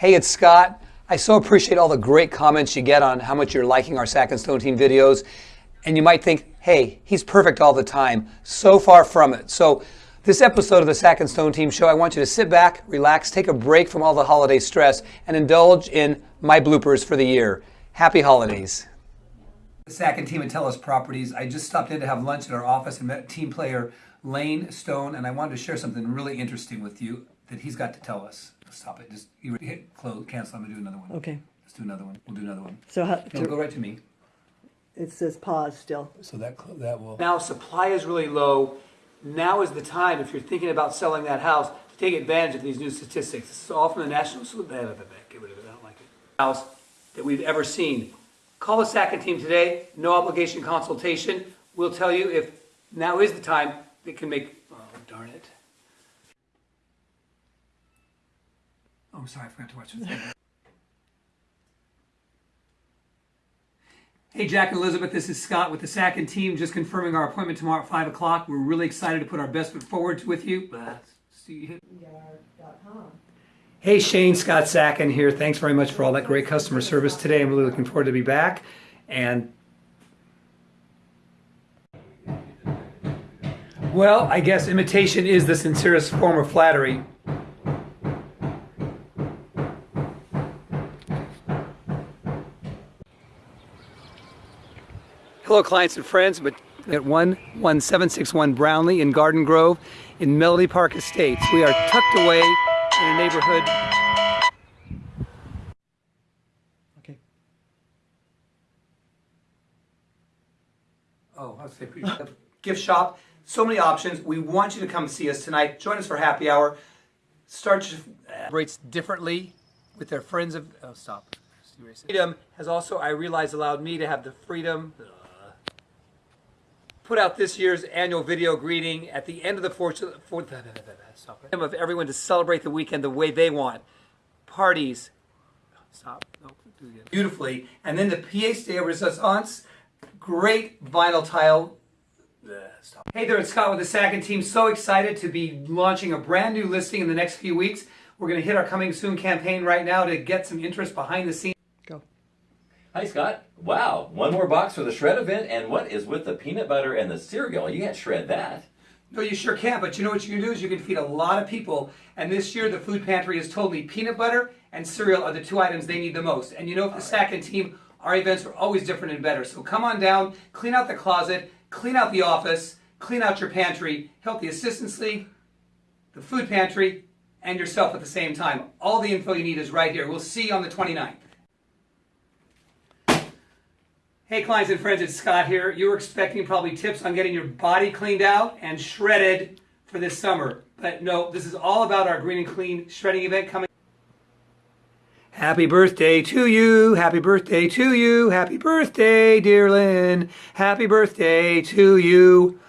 Hey, it's Scott. I so appreciate all the great comments you get on how much you're liking our Sacken Stone Team videos. And you might think, hey, he's perfect all the time. So far from it. So this episode of the Sacken Stone Team show, I want you to sit back, relax, take a break from all the holiday stress, and indulge in my bloopers for the year. Happy holidays. The Sacken Team at Tellus Properties. I just stopped in to have lunch at our office and met team player Lane Stone, and I wanted to share something really interesting with you that he's got to tell us. Stop it. Just you hit close, cancel. I'm gonna do another one. Okay. Let's do another one. We'll do another one. So how, No, go right to me. it says pause still. So that that will. Now supply is really low. Now is the time if you're thinking about selling that house to take advantage of these new statistics. This is all from the National. Get rid of it. I don't like it. House that we've ever seen. Call the Sacken team today. No obligation consultation. We'll tell you if now is the time that can make. Oh darn it. Oh, sorry. I forgot to watch this. Hey, Jack and Elizabeth, this is Scott with the Sacken team. Just confirming our appointment tomorrow at 5 o'clock. We're really excited to put our best foot forward with you. Uh, see you. Hey, Shane, Scott Sacken here. Thanks very much for all that great customer service today. I'm really looking forward to be back. And, well, I guess imitation is the sincerest form of flattery. Hello, clients and friends, but at 11761 Brownlee in Garden Grove in Melody Park Estates. We are tucked away in a neighborhood. Okay. Oh, I'll say pretty gift shop. So many options. We want you to come see us tonight. Join us for happy hour. Start uh, rates differently with their friends of. Oh, stop. Freedom has also, I realize, allowed me to have the freedom put out this year's annual video greeting at the end of the fourth, fourth of everyone to celebrate the weekend the way they want. Parties, stop, no, do again. Beautifully, and then the pièce de resistance, great vinyl tile. Stop. Hey there, it's Scott with the Sacken team. So excited to be launching a brand new listing in the next few weeks. We're going to hit our coming soon campaign right now to get some interest behind the scenes. Hi, Scott. Wow, one more box for the shred event, and what is with the peanut butter and the cereal? You can't shred that. No, you sure can't. but you know what you can do is you can feed a lot of people. And this year, the food pantry has told me peanut butter and cereal are the two items they need the most. And you know, for the Sacken team, our events are always different and better. So come on down, clean out the closet, clean out the office, clean out your pantry, help the assistants league, the food pantry, and yourself at the same time. All the info you need is right here. We'll see you on the 29th. Hey clients and friends, it's Scott here. You were expecting probably tips on getting your body cleaned out and shredded for this summer. But no, this is all about our Green and Clean shredding event coming. Happy birthday to you, happy birthday to you, happy birthday, dear Lynn, happy birthday to you.